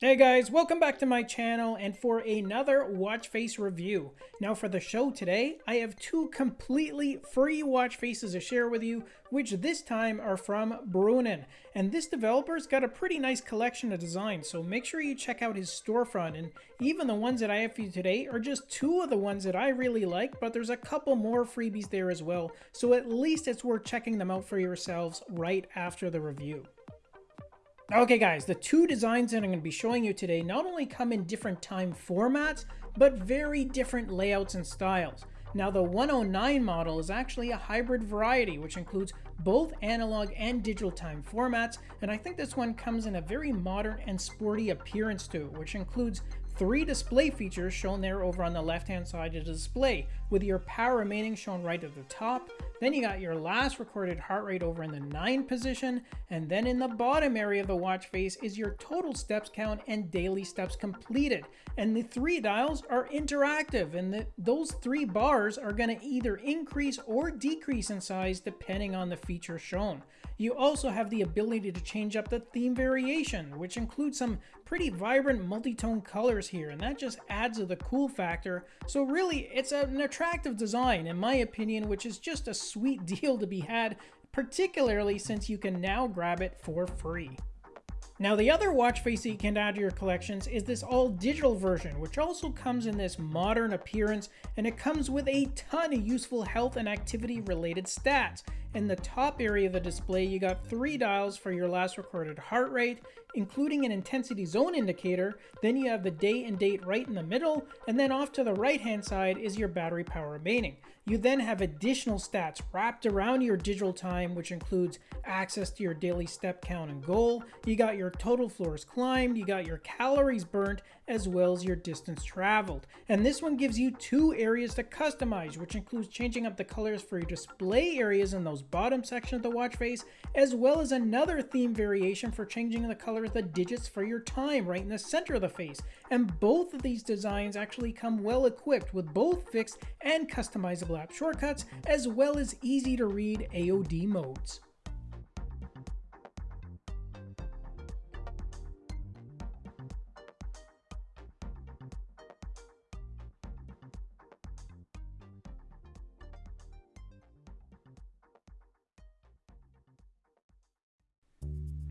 Hey guys, welcome back to my channel and for another watch face review. Now for the show today, I have two completely free watch faces to share with you, which this time are from Broonen. And this developer's got a pretty nice collection of designs, so make sure you check out his storefront. And even the ones that I have for you today are just two of the ones that I really like, but there's a couple more freebies there as well. So at least it's worth checking them out for yourselves right after the review. Okay guys, the two designs that I'm going to be showing you today not only come in different time formats, but very different layouts and styles. Now the 109 model is actually a hybrid variety, which includes both analog and digital time formats, and I think this one comes in a very modern and sporty appearance too, which includes three display features shown there over on the left hand side of the display, with your power remaining shown right at the top, then you got your last recorded heart rate over in the 9 position, and then in the bottom area of the watch face is your total steps count and daily steps completed. And the three dials are interactive, and the, those three bars are going to either increase or decrease in size depending on the feature shown. You also have the ability to change up the theme variation, which includes some pretty vibrant multi-tone colors here, and that just adds to the cool factor. So really, it's an attractive design, in my opinion, which is just a sweet deal to be had, particularly since you can now grab it for free. Now the other watch face that you can add to your collections is this all digital version, which also comes in this modern appearance and it comes with a ton of useful health and activity related stats. In the top area of the display, you got three dials for your last recorded heart rate, including an intensity zone indicator. Then you have the day and date right in the middle, and then off to the right hand side is your battery power remaining. You then have additional stats wrapped around your digital time, which includes access to your daily step count and goal. You got your total floors climbed, you got your calories burnt, as well as your distance traveled. And this one gives you two areas to customize, which includes changing up the colors for your display areas in those bottom section of the watch face, as well as another theme variation for changing the color of the digits for your time right in the center of the face. And both of these designs actually come well equipped with both fixed and customizable shortcuts, as well as easy to read AOD modes.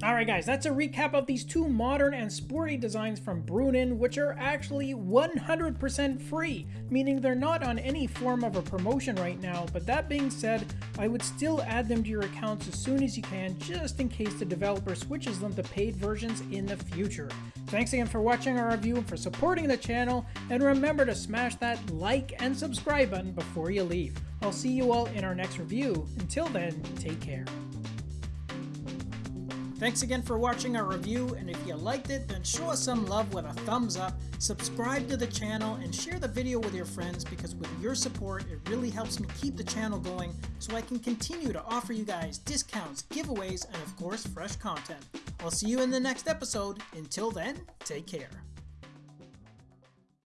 Alright guys, that's a recap of these two modern and sporty designs from Brunin, which are actually 100% free, meaning they're not on any form of a promotion right now, but that being said, I would still add them to your accounts as soon as you can, just in case the developer switches them to paid versions in the future. Thanks again for watching our review and for supporting the channel, and remember to smash that like and subscribe button before you leave. I'll see you all in our next review. Until then, take care. Thanks again for watching our review, and if you liked it, then show us some love with a thumbs up, subscribe to the channel, and share the video with your friends because with your support, it really helps me keep the channel going so I can continue to offer you guys discounts, giveaways, and of course, fresh content. I'll see you in the next episode. Until then, take care.